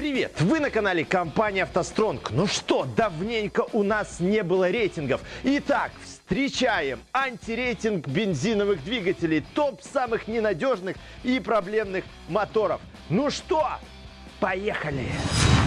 Привет! Вы на канале компании «АвтоСтронг». Ну что, давненько у нас не было рейтингов. Итак, встречаем антирейтинг бензиновых двигателей, топ самых ненадежных и проблемных моторов. Ну что, поехали! Поехали!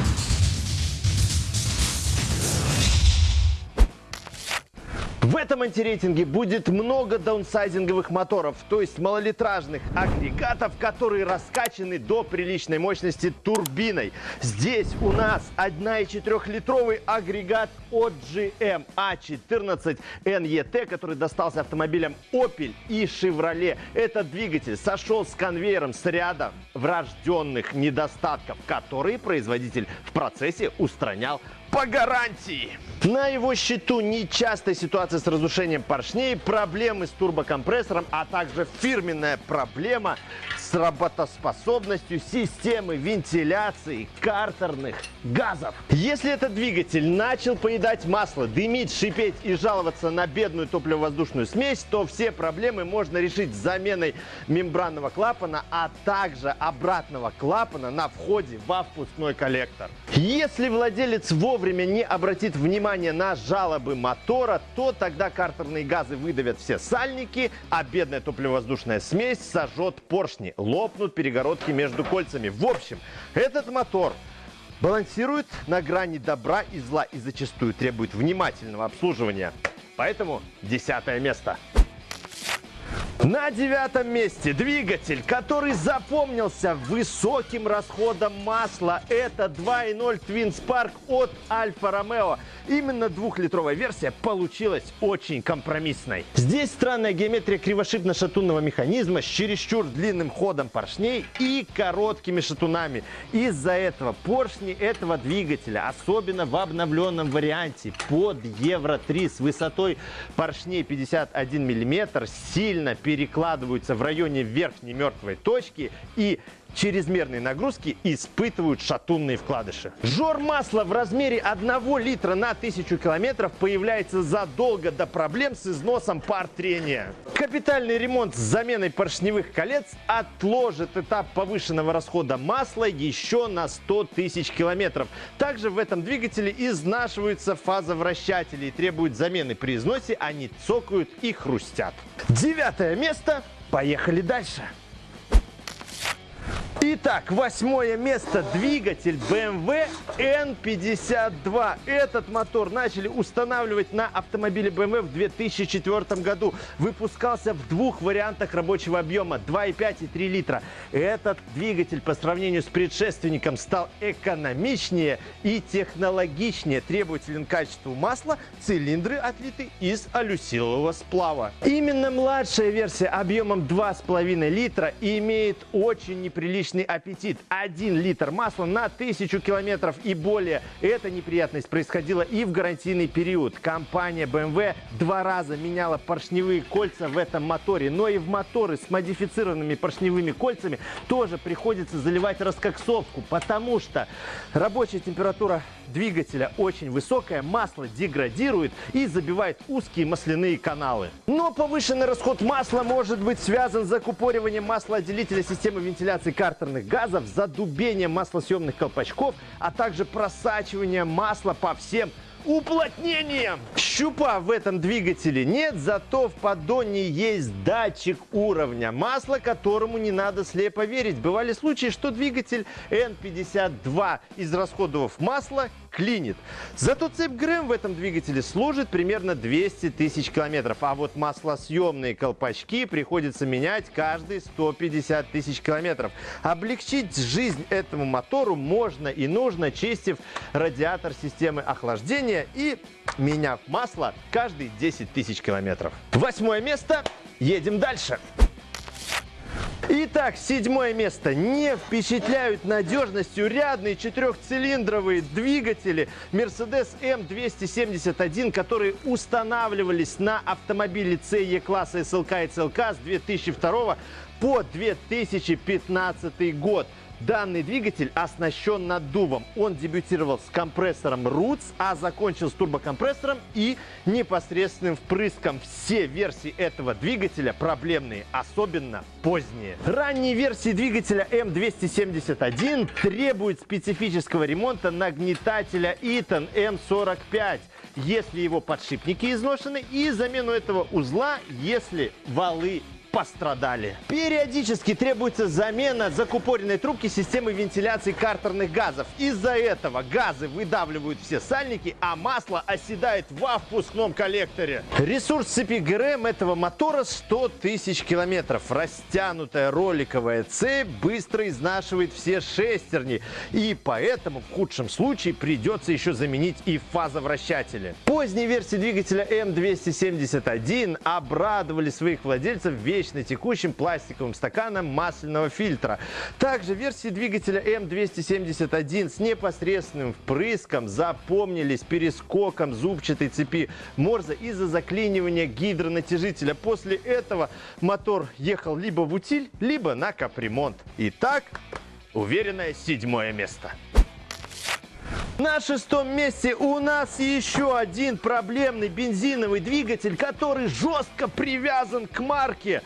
В этом антирейтинге будет много даунсайзинговых моторов, то есть малолитражных агрегатов, которые раскачаны до приличной мощности турбиной. Здесь у нас 1,4-литровый агрегат от GM A14 NET, который достался автомобилям Opel и Chevrolet. Этот двигатель сошел с конвейером с ряда врожденных недостатков, которые производитель в процессе устранял по гарантии. На его счету нечастая ситуация с разрушением поршней, проблемы с турбокомпрессором, а также фирменная проблема с работоспособностью системы вентиляции картерных газов. Если этот двигатель начал поедать масло, дымить, шипеть и жаловаться на бедную топливо-воздушную смесь, то все проблемы можно решить заменой мембранного клапана, а также обратного клапана на входе во впускной коллектор. Если владелец вовремя не обратит внимание на жалобы мотора, то тогда картерные газы выдавят все сальники, а бедная топливо-воздушная смесь сожжет поршни лопнут перегородки между кольцами. В общем, этот мотор балансирует на грани добра и зла и зачастую требует внимательного обслуживания. Поэтому десятое место. На девятом месте двигатель, который запомнился высоким расходом масла. Это 2.0 Twin Spark от Альфа Ромео. Именно двухлитровая версия получилась очень компромиссной. Здесь странная геометрия кривошипно-шатунного механизма с чересчур длинным ходом поршней и короткими шатунами. Из-за этого поршни этого двигателя, особенно в обновленном варианте под Евро 3 с высотой поршней 51 мм, сильно перед перекладываются в районе верхней мертвой точки и чрезмерные нагрузки испытывают шатунные вкладыши. Жор масла в размере 1 литра на 1000 километров появляется задолго до проблем с износом пар трения. Капитальный ремонт с заменой поршневых колец отложит этап повышенного расхода масла еще на 100 тысяч километров. Также в этом двигателе изнашиваются фазовращатели и требуют замены при износе, они цокают и хрустят. Девятое место. Поехали дальше. Итак, восьмое место. Двигатель BMW N52. Этот мотор начали устанавливать на автомобиле BMW в 2004 году. Выпускался в двух вариантах рабочего объема 2,5 и 3 литра. Этот двигатель по сравнению с предшественником стал экономичнее и технологичнее. Требователен к качеству масла, цилиндры отлиты из алюсилового сплава. Именно младшая версия объемом 2,5 литра имеет очень неприличный личный аппетит. Один литр масла на тысячу километров и более. Эта неприятность происходила и в гарантийный период. Компания BMW два раза меняла поршневые кольца в этом моторе. Но и в моторы с модифицированными поршневыми кольцами тоже приходится заливать раскоксовку, потому что рабочая температура двигателя очень высокая, масло деградирует и забивает узкие масляные каналы. Но повышенный расход масла может быть связан с закупориванием маслоотделителя системы вентиляции картерных газов, задубением маслосъемных колпачков, а также просачиванием масла по всем уплотнением. Щупа в этом двигателе нет, зато в поддоне есть датчик уровня масла, которому не надо слепо верить. Бывали случаи, что двигатель N52, израсходовав масло, клинит. Зато цепь ГРМ в этом двигателе служит примерно 200 тысяч километров. А вот маслосъемные колпачки приходится менять каждые 150 тысяч километров. Облегчить жизнь этому мотору можно и нужно, чистив радиатор системы охлаждения и меняв масло каждые 10 тысяч километров. Восьмое место. Едем дальше. Итак, седьмое место. Не впечатляют надежностью рядные четырехцилиндровые двигатели Mercedes M271, которые устанавливались на автомобиле CE класса SLK и CLK с 2002 по 2015 год. Данный двигатель оснащен наддувом. Он дебютировал с компрессором Roots, а закончил с турбокомпрессором и непосредственным впрыском. Все версии этого двигателя проблемные, особенно поздние. Ранние версии двигателя М271 требуют специфического ремонта нагнетателя Eaton М45 если его подшипники изношены, и замену этого узла, если валы пострадали. Периодически требуется замена закупоренной трубки системы вентиляции картерных газов. Из-за этого газы выдавливают все сальники, а масло оседает во впускном коллекторе. Ресурс цепи ГРМ этого мотора 100 тысяч километров. Растянутая роликовая цепь быстро изнашивает все шестерни. И поэтому в худшем случае придется еще заменить и фазовращатели. Поздние версии двигателя М271 обрадовали своих владельцев вещь вечно текущим пластиковым стаканом масляного фильтра. Также версии двигателя М271 с непосредственным впрыском запомнились перескоком зубчатой цепи Морза из-за заклинивания гидронатяжителя. После этого мотор ехал либо в утиль, либо на капремонт. Итак, уверенное седьмое место. На шестом месте у нас еще один проблемный бензиновый двигатель, который жестко привязан к марке.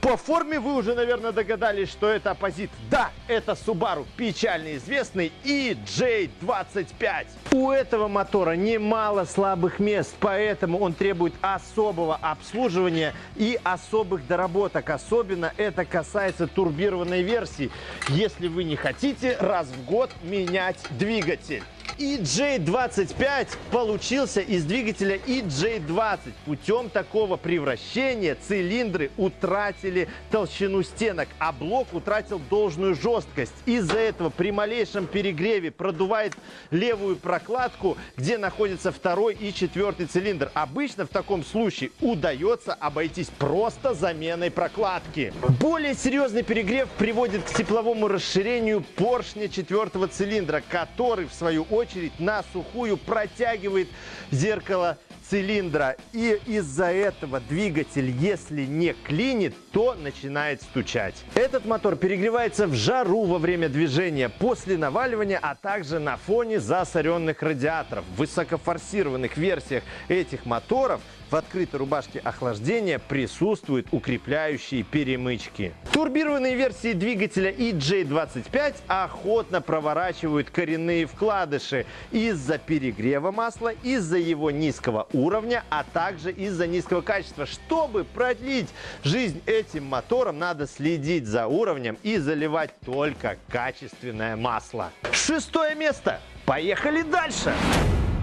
По форме вы уже, наверное, догадались, что это оппозит. Да, это Subaru, печально известный EJ25. У этого мотора немало слабых мест, поэтому он требует особого обслуживания и особых доработок. Особенно это касается турбированной версии, если вы не хотите раз в год менять двигатель. EJ25 получился из двигателя EJ20. Путем такого превращения цилиндры утратили толщину стенок, а блок утратил должную жесткость. Из-за этого при малейшем перегреве продувает левую прокладку, где находится второй и четвертый цилиндр. Обычно в таком случае удается обойтись просто заменой прокладки. Более серьезный перегрев приводит к тепловому расширению поршня четвертого цилиндра, который в свою очередь очередь на сухую протягивает зеркало цилиндра. И из-за этого двигатель, если не клинит, то начинает стучать. Этот мотор перегревается в жару во время движения, после наваливания, а также на фоне засоренных радиаторов. В высокофорсированных версиях этих моторов в открытой рубашке охлаждения присутствуют укрепляющие перемычки. Турбированные версии двигателя EJ25 охотно проворачивают коренные вкладыши из-за перегрева масла, из-за его низкого уровня, а также из-за низкого качества. Чтобы продлить жизнь этим моторам, надо следить за уровнем и заливать только качественное масло. Шестое место. Поехали дальше!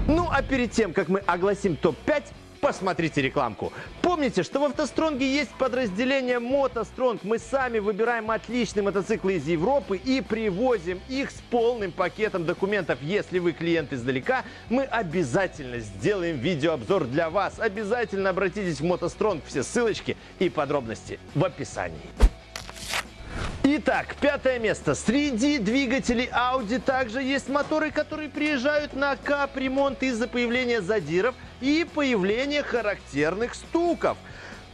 Ну а перед тем, как мы огласим топ-5, посмотрите рекламку. Помните, что в автостронге есть подразделение мотостронг. Мы сами выбираем отличные мотоциклы из Европы и привозим их с полным пакетом документов. Если вы клиент издалека, мы обязательно сделаем видеообзор для вас. Обязательно обратитесь в мотостронг. Все ссылочки и подробности в описании. Итак, пятое место. Среди двигателей Audi также есть моторы, которые приезжают на капремонт из-за появления задиров и появления характерных стуков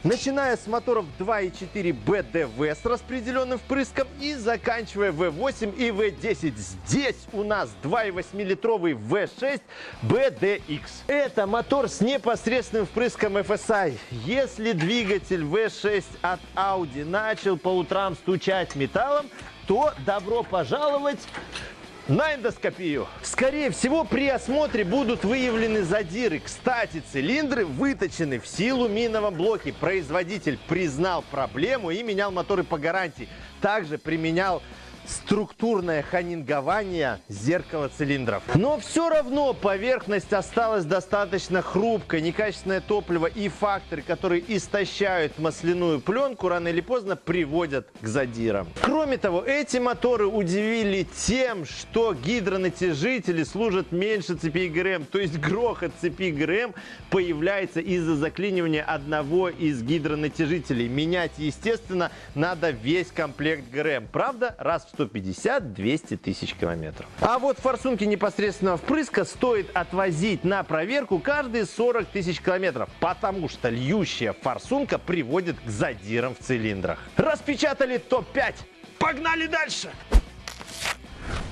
начиная с моторов 2.4 BDV с распределенным впрыском и заканчивая V8 и V10. Здесь у нас 2,8-литровый V6 BDX. Это мотор с непосредственным впрыском FSI. Если двигатель V6 от Audi начал по утрам стучать металлом, то добро пожаловать на эндоскопию. Скорее всего, при осмотре будут выявлены задиры. Кстати, цилиндры выточены в силу миновом блоке. Производитель признал проблему и менял моторы по гарантии. Также применял структурное ханингование зеркала цилиндров. Но все равно поверхность осталась достаточно хрупкой. Некачественное топливо и факторы, которые истощают масляную пленку, рано или поздно приводят к задирам. Кроме того, эти моторы удивили тем, что гидронатяжители служат меньше цепи ГРМ. То есть грохот цепи ГРМ появляется из-за заклинивания одного из гидронатяжителей. Менять, естественно, надо весь комплект ГРМ. Правда, раз в 150-200 тысяч километров. А вот форсунки непосредственного впрыска стоит отвозить на проверку каждые 40 тысяч километров, потому что льющая форсунка приводит к задирам в цилиндрах. Распечатали топ-5. Погнали дальше!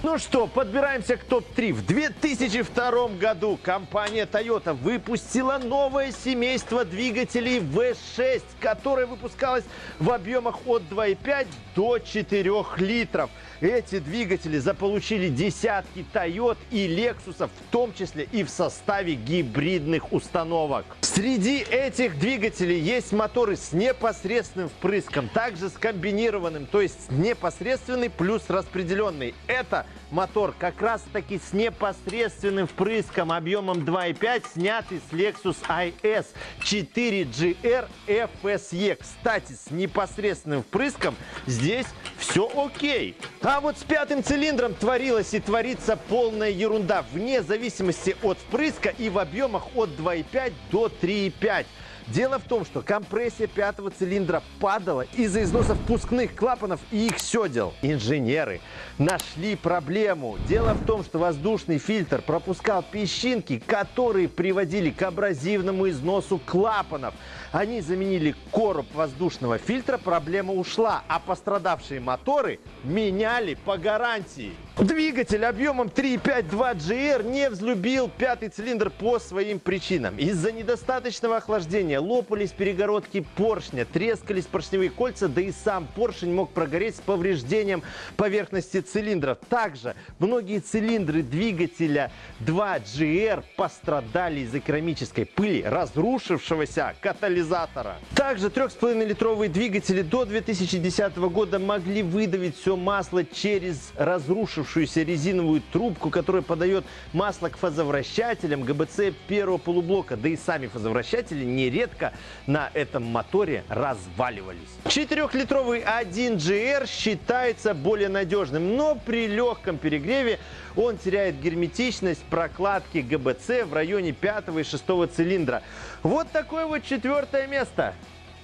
Ну что, подбираемся к топ-3. В 2002 году компания Toyota выпустила новое семейство двигателей V6, которое выпускалось в объемах от 2,5 до 4 литров. Эти двигатели заполучили десятки Toyota и Lexus, в том числе и в составе гибридных установок. Среди этих двигателей есть моторы с непосредственным впрыском, также с комбинированным, то есть непосредственный плюс распределенный. Это мотор как раз таки с непосредственным впрыском объемом 2,5, снятый с Lexus IS 4GR FSE. Кстати, с непосредственным впрыском здесь все окей. А вот с пятым цилиндром творилась и творится полная ерунда, вне зависимости от впрыска и в объемах от 2,5 до 3,5. Дело в том, что компрессия пятого цилиндра падала из-за износа впускных клапанов и их седел. Инженеры нашли проблему. Дело в том, что воздушный фильтр пропускал песчинки, которые приводили к абразивному износу клапанов. Они заменили короб воздушного фильтра, проблема ушла, а пострадавшие моторы меняли по гарантии. Двигатель объемом 3.5 GR не взлюбил пятый цилиндр по своим причинам. Из-за недостаточного охлаждения лопались перегородки поршня, трескались поршневые кольца, да и сам поршень мог прогореть с повреждением поверхности цилиндров. Также многие цилиндры двигателя 2GR пострадали из-за керамической пыли разрушившегося катализатора. Также 3,5-литровые двигатели до 2010 года могли выдавить все масло через разрушившуюся разрушившуюся резиновую трубку, которая подает масло к фазовращателям ГБЦ первого полублока. Да и сами фазовращатели нередко на этом моторе разваливались. Четырехлитровый 1GR считается более надежным, но при легком перегреве он теряет герметичность прокладки ГБЦ в районе пятого и шестого цилиндра. Вот такое вот четвертое место.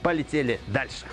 Полетели дальше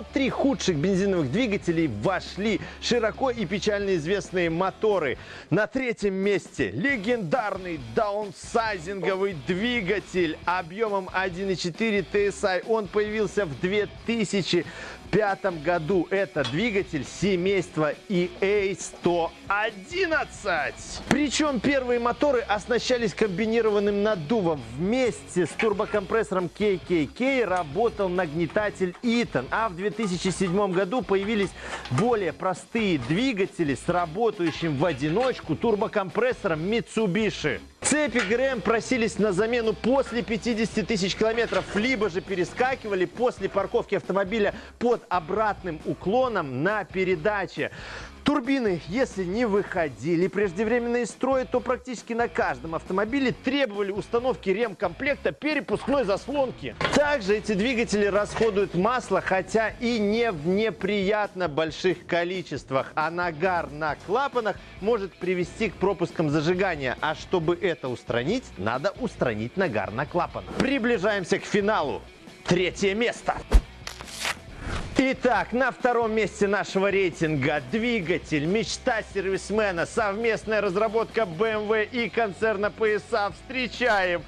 топ-3 худших бензиновых двигателей вошли широко и печально известные моторы. На третьем месте легендарный даунсайзинговый двигатель объемом 1.4 TSI. Он появился в 2000 2005 году это двигатель семейства EA111. Причем первые моторы оснащались комбинированным наддувом. Вместе с турбокомпрессором KKK работал нагнетатель Eaton. А в 2007 году появились более простые двигатели с работающим в одиночку турбокомпрессором Mitsubishi. Цепи ГРМ просились на замену после 50 тысяч километров, либо же перескакивали после парковки автомобиля под обратным уклоном на передаче. Турбины, если не выходили преждевременно из строя, то практически на каждом автомобиле требовали установки ремкомплекта перепускной заслонки. Также эти двигатели расходуют масло, хотя и не в неприятно больших количествах. А нагар на клапанах может привести к пропускам зажигания. А чтобы это устранить, надо устранить нагар на клапанах. Приближаемся к финалу. Третье место. Итак, на втором месте нашего рейтинга двигатель, мечта сервисмена, совместная разработка BMW и концерна PSA. Встречаем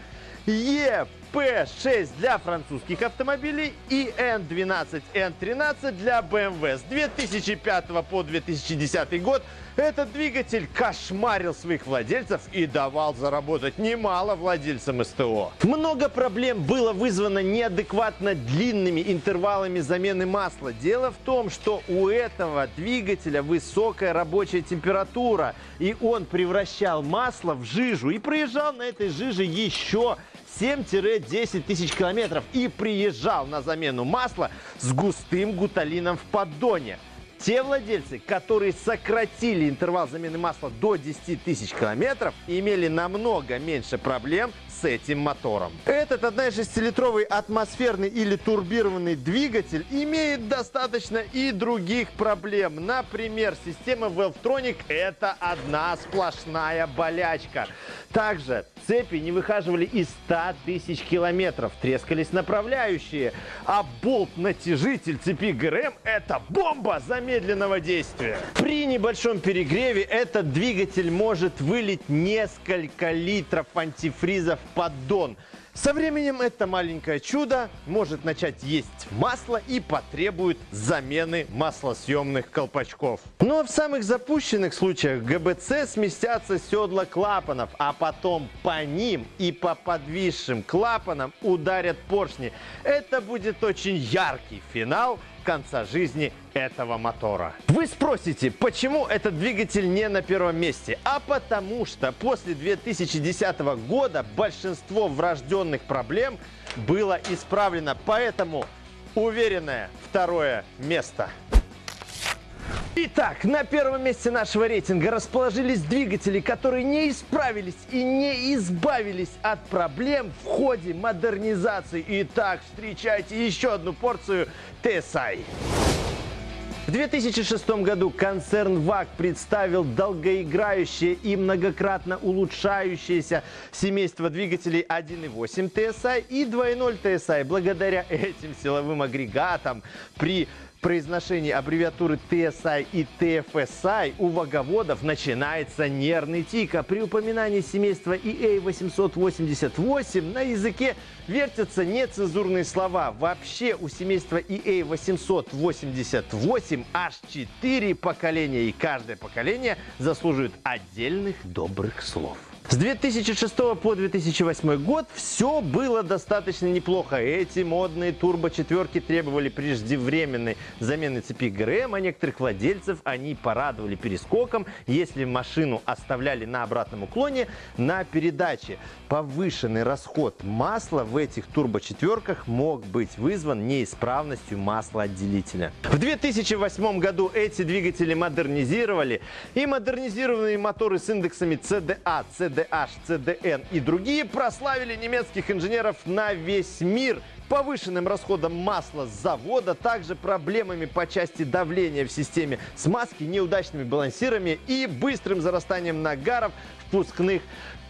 Е P6 для французских автомобилей и N12, N13 для BMW. С 2005 по 2010 год этот двигатель кошмарил своих владельцев и давал заработать немало владельцам СТО. Много проблем было вызвано неадекватно длинными интервалами замены масла. Дело в том, что у этого двигателя высокая рабочая температура, и он превращал масло в жижу и проезжал на этой жиже еще 7-10 тысяч километров и приезжал на замену масла с густым гуталином в поддоне. Те владельцы, которые сократили интервал замены масла до 10 тысяч километров, имели намного меньше проблем с этим мотором. Этот 1,6-литровый атмосферный или турбированный двигатель имеет достаточно и других проблем. Например, система Valvetronic – это одна сплошная болячка. Также цепи не выхаживали и 100 тысяч километров, трескались направляющие, а болт-натяжитель цепи ГРМ – это бомба замедленного действия. При небольшом перегреве этот двигатель может вылить несколько литров антифриза поддон. Со временем это маленькое чудо может начать есть масло и потребует замены маслосъемных колпачков. Но в самых запущенных случаях ГБЦ сместятся седла клапанов, а потом по ним и по подвисшим клапанам ударят поршни. Это будет очень яркий финал конца жизни этого мотора. Вы спросите, почему этот двигатель не на первом месте? А потому что после 2010 года большинство врожденных проблем было исправлено. Поэтому уверенное второе место. Итак, на первом месте нашего рейтинга расположились двигатели, которые не исправились и не избавились от проблем в ходе модернизации. Итак, встречайте еще одну порцию TSI. В 2006 году концерн ВАК представил долгоиграющее и многократно улучшающееся семейство двигателей 1.8 TSI и 2.0 TSI. Благодаря этим силовым агрегатам при произношении аббревиатуры TSI и TFSI у ваговодов начинается нервный тик, а при упоминании семейства EA888 на языке вертятся нецензурные слова. Вообще у семейства EA888 аж 4 поколения, и каждое поколение заслуживает отдельных добрых слов. С 2006 по 2008 год все было достаточно неплохо. Эти модные турбо-четверки требовали преждевременной замены цепи ГРМ, а некоторых владельцев они порадовали перескоком, если машину оставляли на обратном уклоне на передаче. Повышенный расход масла в этих турбо-четверках мог быть вызван неисправностью маслоотделителя. В 2008 году эти двигатели модернизировали, и модернизированные моторы с индексами CDA, CDA CDH, CDN и другие прославили немецких инженеров на весь мир повышенным расходом масла с завода, также проблемами по части давления в системе смазки, неудачными балансирами и быстрым зарастанием нагаров впускных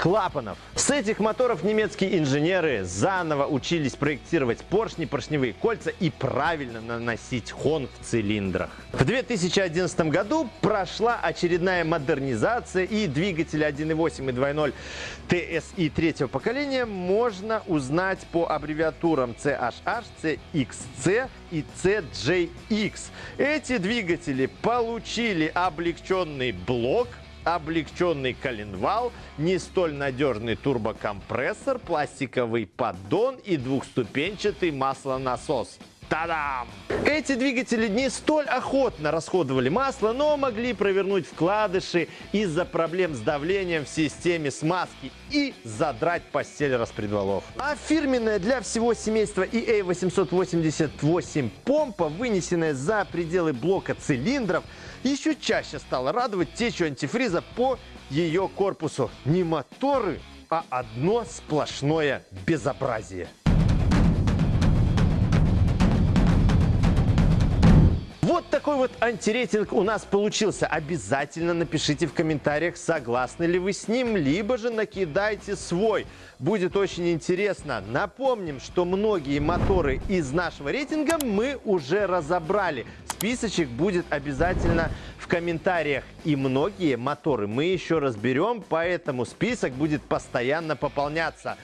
клапанов. С этих моторов немецкие инженеры заново учились проектировать поршни, поршневые кольца и правильно наносить хон в цилиндрах. В 2011 году прошла очередная модернизация и двигатели 1.8 и 2.0 TSI третьего поколения можно узнать по аббревиатурам CHH, CXC и CJX. Эти двигатели получили облегченный блок облегченный коленвал, не столь надежный турбокомпрессор, пластиковый поддон и двухступенчатый маслонасос. Та-дам! Эти двигатели не столь охотно расходовали масло, но могли провернуть вкладыши из-за проблем с давлением в системе смазки и задрать постель распредвалов. А фирменная для всего семейства EA888 помпа, вынесенная за пределы блока цилиндров, еще чаще стала радовать течью антифриза по ее корпусу. Не моторы, а одно сплошное безобразие. Такой вот антирейтинг у нас получился. Обязательно напишите в комментариях, согласны ли вы с ним, либо же накидайте свой. Будет очень интересно. Напомним, что многие моторы из нашего рейтинга мы уже разобрали. Списочек будет обязательно в комментариях. И многие моторы мы еще разберем, поэтому список будет постоянно пополняться.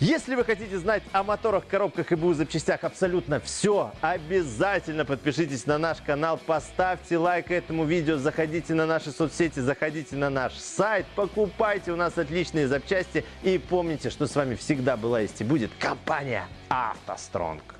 Если вы хотите знать о моторах, коробках и БУ запчастях абсолютно все, обязательно подпишитесь на наш канал, поставьте лайк этому видео, заходите на наши соцсети, заходите на наш сайт, покупайте у нас отличные запчасти и помните, что с вами всегда была есть и будет компания «АвтоСтронг».